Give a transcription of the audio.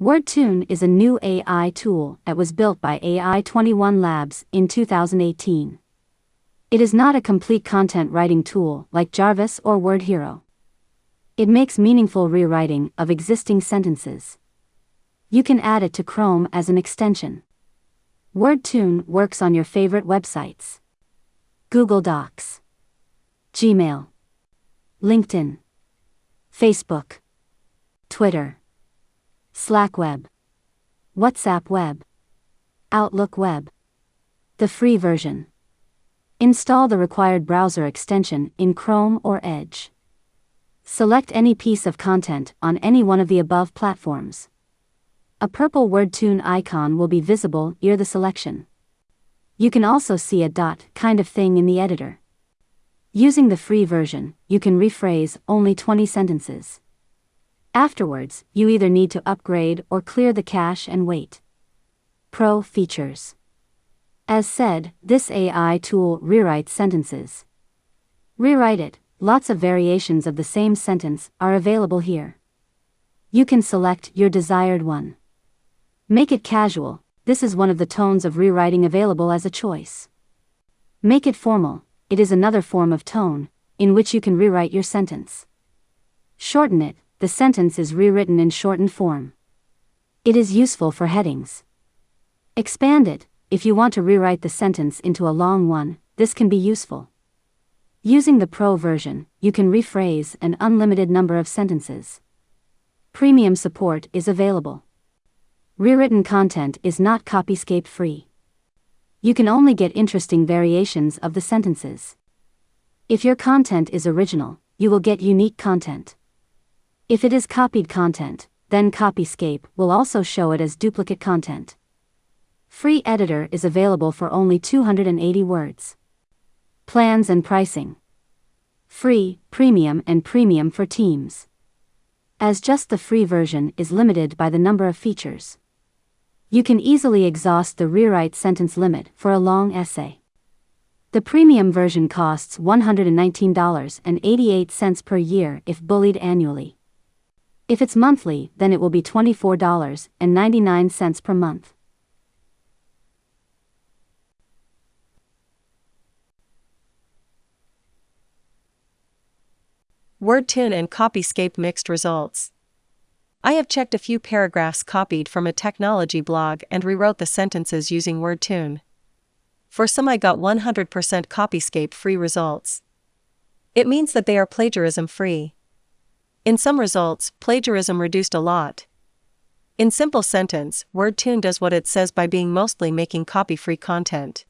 WordTune is a new AI tool that was built by AI21 Labs in 2018. It is not a complete content writing tool like Jarvis or WordHero. It makes meaningful rewriting of existing sentences. You can add it to Chrome as an extension. WordTune works on your favorite websites Google Docs, Gmail, LinkedIn, Facebook, Twitter. Slack Web, WhatsApp Web, Outlook Web. The free version. Install the required browser extension in Chrome or Edge. Select any piece of content on any one of the above platforms. A purple WordTune icon will be visible near the selection. You can also see a dot kind of thing in the editor. Using the free version, you can rephrase only 20 sentences. Afterwards, you either need to upgrade or clear the cache and wait. Pro Features As said, this AI tool rewrites sentences. Rewrite it, lots of variations of the same sentence are available here. You can select your desired one. Make it casual, this is one of the tones of rewriting available as a choice. Make it formal, it is another form of tone, in which you can rewrite your sentence. Shorten it, the sentence is rewritten in shortened form. It is useful for headings. Expand it, if you want to rewrite the sentence into a long one, this can be useful. Using the Pro version, you can rephrase an unlimited number of sentences. Premium support is available. Rewritten content is not Copyscape free. You can only get interesting variations of the sentences. If your content is original, you will get unique content. If it is copied content, then Copyscape will also show it as duplicate content. Free editor is available for only 280 words. Plans and pricing. Free, premium, and premium for teams. As just the free version is limited by the number of features. You can easily exhaust the rewrite sentence limit for a long essay. The premium version costs $119.88 per year if bullied annually. If it's monthly, then it will be $24.99 per month. WordTune and Copyscape mixed results. I have checked a few paragraphs copied from a technology blog and rewrote the sentences using WordTune. For some, I got 100% Copyscape free results. It means that they are plagiarism free. In some results, plagiarism reduced a lot. In simple sentence, WordTune does what it says by being mostly making copy free content.